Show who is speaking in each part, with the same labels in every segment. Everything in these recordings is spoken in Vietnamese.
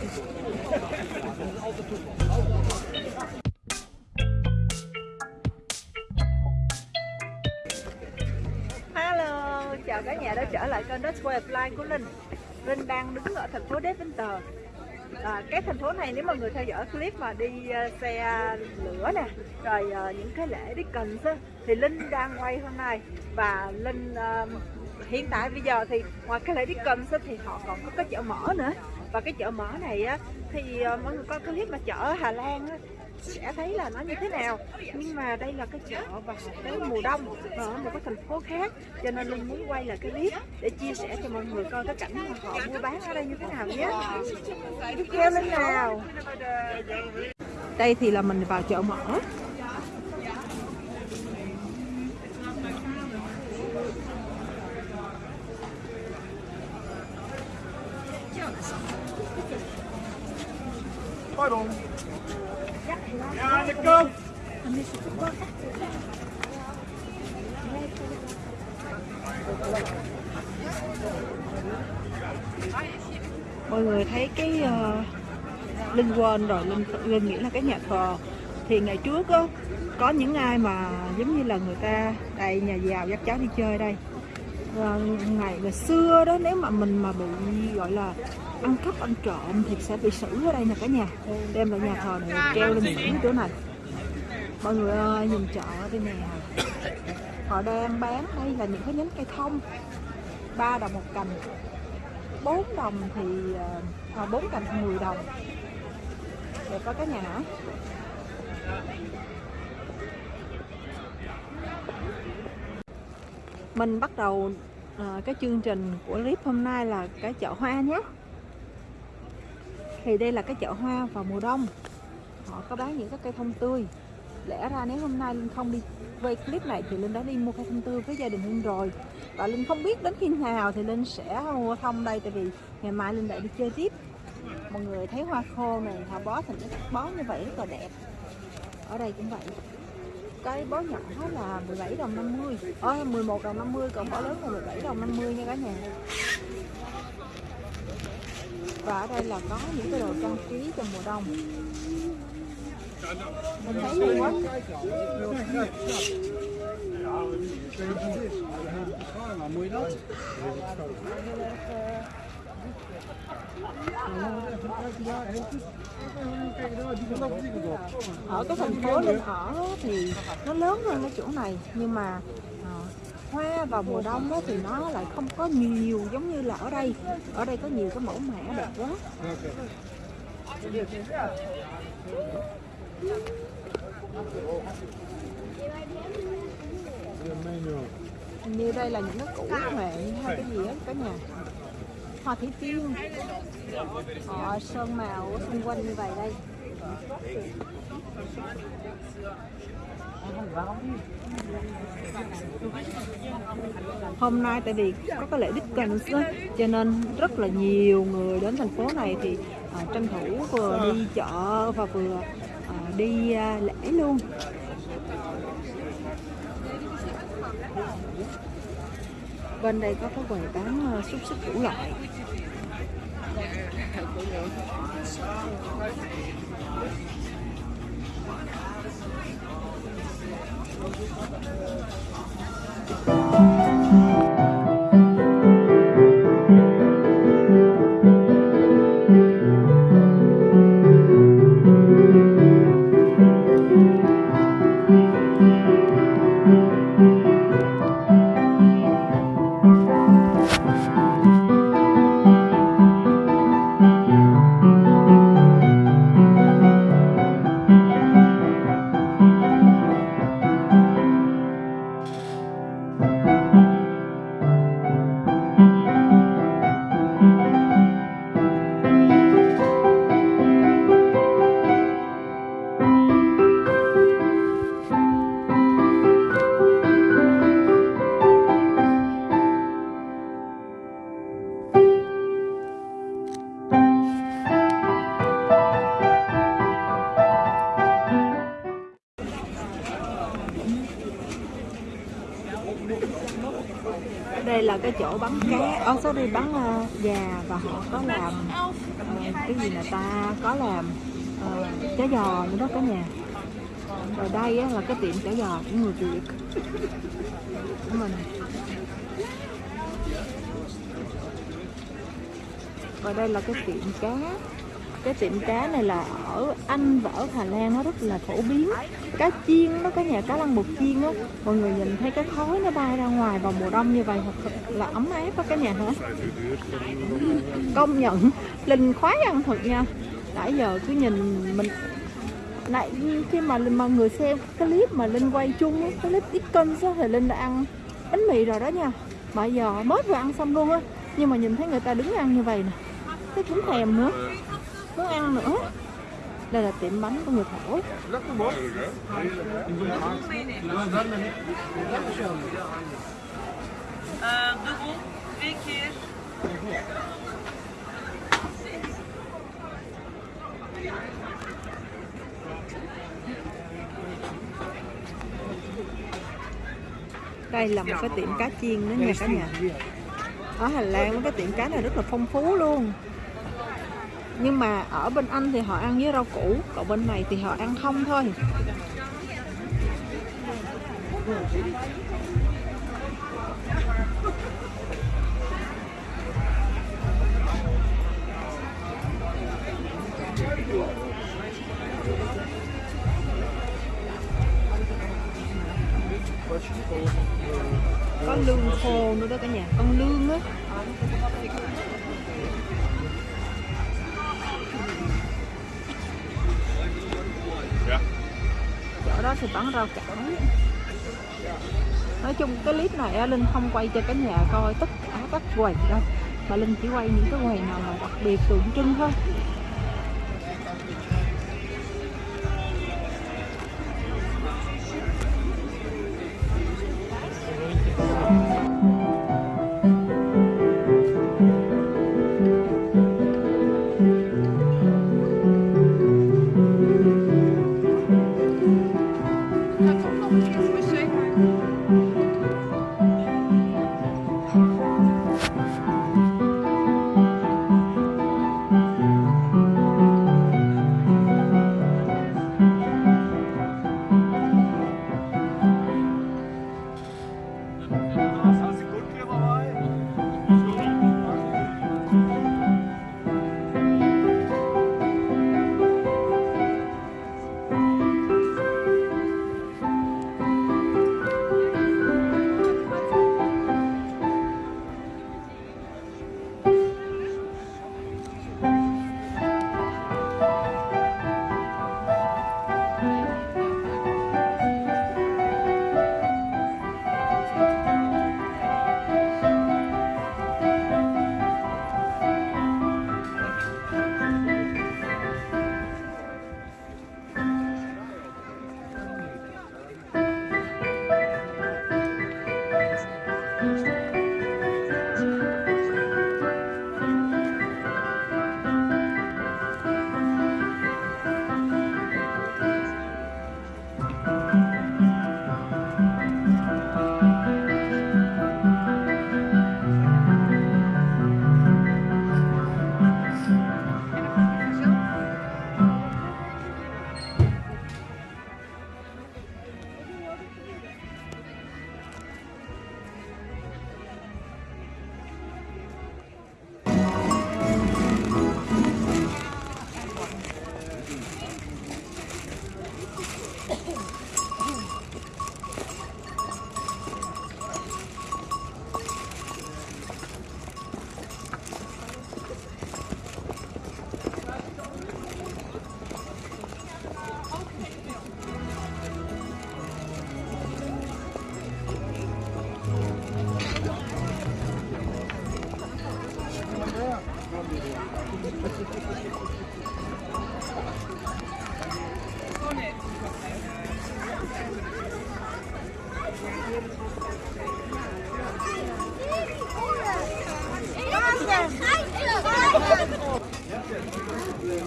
Speaker 1: Hello, chào cả nhà đã trở lại kênh Dutch Way of Life của Linh. Linh đang đứng ở thành phố Deventer. À, Cái thành phố này nếu mà người theo dõi clip mà đi uh, xe lửa nè Rồi uh, những cái lễ Dickens á Thì Linh đang quay hôm nay. Và Linh uh, hiện tại bây giờ thì ngoài cái lễ Dickens á, thì họ còn có cái chợ mở nữa. Và cái chợ mở này á, thì ờ, mọi người coi clip mà chợ Hà Lan á, sẽ thấy là nó như thế nào. Nhưng mà đây là cái chợ vào cái mùa đông ở một cái thành phố khác cho nên linh muốn quay lại cái clip để chia sẻ cho mọi người coi cái cảnh mà họ mua bán ở đây như thế nào nhé. Theo linh nào? Đây thì là mình vào chợ mở.
Speaker 2: Pardon. Ja, de kant.
Speaker 1: mọi người thấy cái uh, linh quên rồi linh linh nghĩ là cái nhà thờ thì ngày trước uh, có những ai mà giống như là người ta đầy nhà giàu dắt cháu đi chơi đây ngày ngày xưa đó nếu mà mình mà bị gọi là ăn cắp ăn trộm thì sẽ bị xử ở đây nè cả nhà. Đem lại nhà thờ này treo lên những chỗ này. Mọi người ơi nhìn chợ đây nè. Họ đang bán đây là những cái nhánh cây thông. 3 đồng một cành. 4 đồng thì ờ, à, 4 cành thì 10 đồng. Đẹp có cái nhà hả? Mình bắt đầu uh, cái chương trình của clip hôm nay là cái chợ hoa nhé. Thì đây là cái chợ hoa vào mùa đông. Họ có bán những cái cây thông tươi. Lẽ ra nếu hôm nay linh không đi quay clip này thì linh đã đi mua cây thông tươi với gia đình linh rồi. Và linh không biết đến khi nào thì linh sẽ mua thông đây tại vì ngày mai linh lại đi chơi tiếp. Mọi người thấy hoa khô này họ bó thành bó như vậy rất là đẹp. Ở đây cũng vậy cái bó nhỏ là 17 đồng 50 Ơ 11 đồng 50 còn bó lớn là 17 đồng 50 nha cả nhà. Và ở đây là có những cái đồ trang trí cho mùa đông. Mình thấy hay quá. Hãy subscribe ở cái thành phố linh ở thì nó lớn hơn cái chỗ này, nhưng mà ờ, hoa vào mùa đông đó thì nó lại không có nhiều giống như là ở đây. Ở đây có nhiều cái mẫu mã đẹp quá. Như đây là những cái củ huệ hay cái gì á cả nhà hoa thủy tiên. Họ sơn màu xung quanh như vậy đây. Hôm nay tại vì có cái lễ đích cần cho nên rất là nhiều người đến thành phố này thì à, tranh thủ vừa đi chợ và vừa à, đi à, lễ luôn bên đây có cái quầy bán ờ, xúc xích đủ loại Cái chỗ bắn cá. Ở số đi bắn uh, gà và họ có làm uh, cái gì là ta có làm ờ, uh, chả giò nữa đó cả nhà. Rồi đây á, là cái tiệm chả giò của người Việt. Của mình. Và đây là cái tiệm cá cái tiệm cá này là ở Anh và ở Hà Lan nó rất là phổ biến. Cá chiên nó có nhà cá lăng bột chiên á. Mọi người nhìn thấy cái khói nó bay ra ngoài vào mùa đông như vậy thật là ấm áp á cả nhà. Hả công nhận linh khoái ăn thật nha. Nãy giờ cứ nhìn mình nãy khi mà mà người xem cái clip mà linh quay chung á, cái clip Dickens á thì linh đã ăn bánh mì rồi đó nha. Mà giờ mới vừa ăn xong luôn á nhưng mà nhìn thấy người ta đứng ăn như vậy nè. Thấy cũng thèm nữa muốn ăn nữa. Đây là tiệm bánh của người thổ. Đây là một cái tiệm cá chiên nữa nha cả nhà. Ở Hà Lan cái tiệm cá này rất là phong phú luôn nhưng mà ở bên Anh thì họ ăn với rau củ, còn bên này thì họ ăn không thôi. Có lương khô nữa đó cả nhà. Con lương á. Thì bán rau cải nói chung cái clip này linh không quay cho cả nhà coi tất cả các quầy đâu, mà linh chỉ quay những cái quầy nào mà đặc biệt tượng trưng thôi.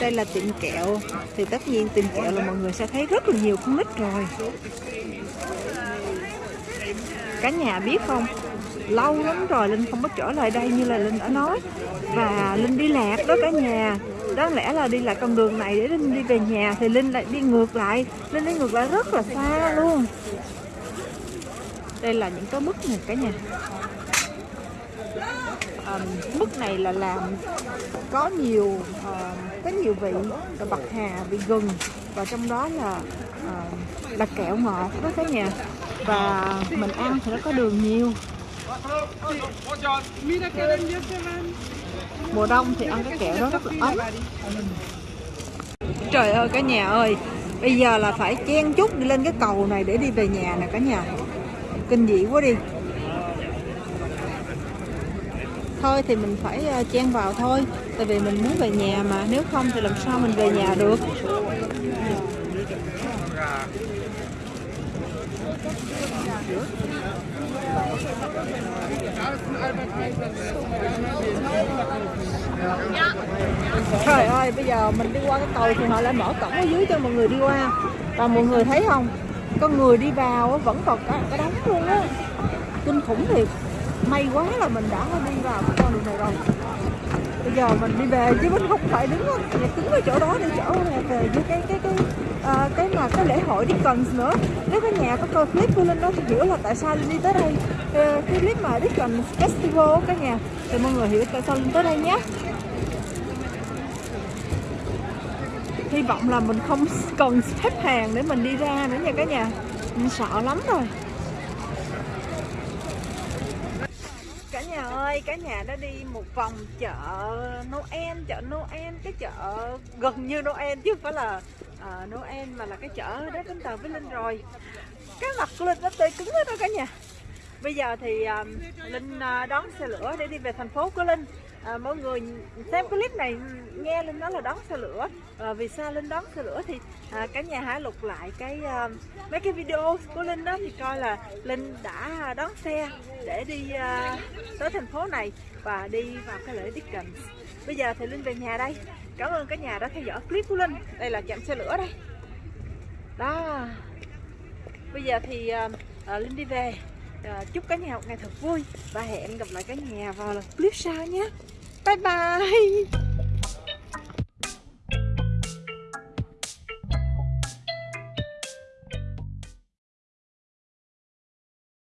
Speaker 1: Đây là tiệm kẹo. Thì tất nhiên tiệm kẹo là mọi người sẽ thấy rất là nhiều con nít rồi. Cả nhà biết không? Lâu lắm rồi linh không có trở lại đây như là linh đã nói. Và linh đi lạc đó cả nhà. Đáng lẽ là đi lại con đường này để Linh đi về nhà thì Linh lại đi ngược lại. Linh đi ngược lại rất là xa luôn. Đây là những cái mức này cả nhà. À, mức này là làm có nhiều à, có nhiều vị là bạc hà vị gừng. Và trong đó là à, là kẹo ngọt đó cả nhà. Và mình ăn thì nó có đường nhiều mùa đông thì ăn cái kẹo đó rất là ấm. Trời ơi, cả nhà ơi. Bây giờ là phải chen chút đi lên cái cầu này để đi về nhà nè cả nhà. Kinh dị quá đi. Thôi thì mình phải ờ, chen vào thôi. Tại vì mình muốn về nhà mà. Nếu không thì làm sao mình về nhà được? Trời ơi, bây giờ mình đi qua cái cầu thì họ lại mở cổng ở dưới cho mọi người đi qua. Và mọi người thấy không? Con người đi vào vẫn còn cái cái đóng luôn á. Kinh khủng thiệt. May quá là mình đã đi vào cái con đường này rồi. Bây giờ mình đi về chứ mình không phải đứng ở ở chỗ đó để chỗ về về với cái cái cái à, cái mà cái lễ hội Dickens nữa. Nếu cái nhà có coi clip của Linh đó thì hiểu là tại sao Linh đi tới đây. Ờ, cái clip mà Dickens Festival cả nhà. Thì mọi người hiểu tại sao Linh tới đây nhé. Hy vọng là mình không cần xếp hàng để mình đi ra nữa nha cả nhà. Mình sợ lắm rồi. Cả nhà ơi cả nhà đã đi một vòng chợ Noel chợ Noel cái chợ gần như Noel chứ không phải là à, Noel mà là cái chợ đó đến Tàu với Linh rồi. Cái mặt của Linh nó tươi cứng hết đó cả nhà. Bây giờ thì um, Linh ờ, đón xe lửa để đi về thành phố của Linh. À, mọi người xem clip này nghe Linh nói là đón xe lửa. À, vì sao Linh đón xe lửa thì à, cả nhà hãy lục lại cái à, mấy cái video của Linh đó thì coi là Linh đã đón xe để đi à, tới thành phố này và đi vào cái lễ Dickens bây giờ thì Linh về nhà đây. Cảm ơn cả nhà đã theo dõi clip của Linh. Đây là chạm xe lửa đây. Đó. Bây giờ thì uh, Linh đi về. Uh, chúc cả nhà một ngày thật vui. Và hẹn gặp lại cả nhà vào clip sau nhé. Bye bye.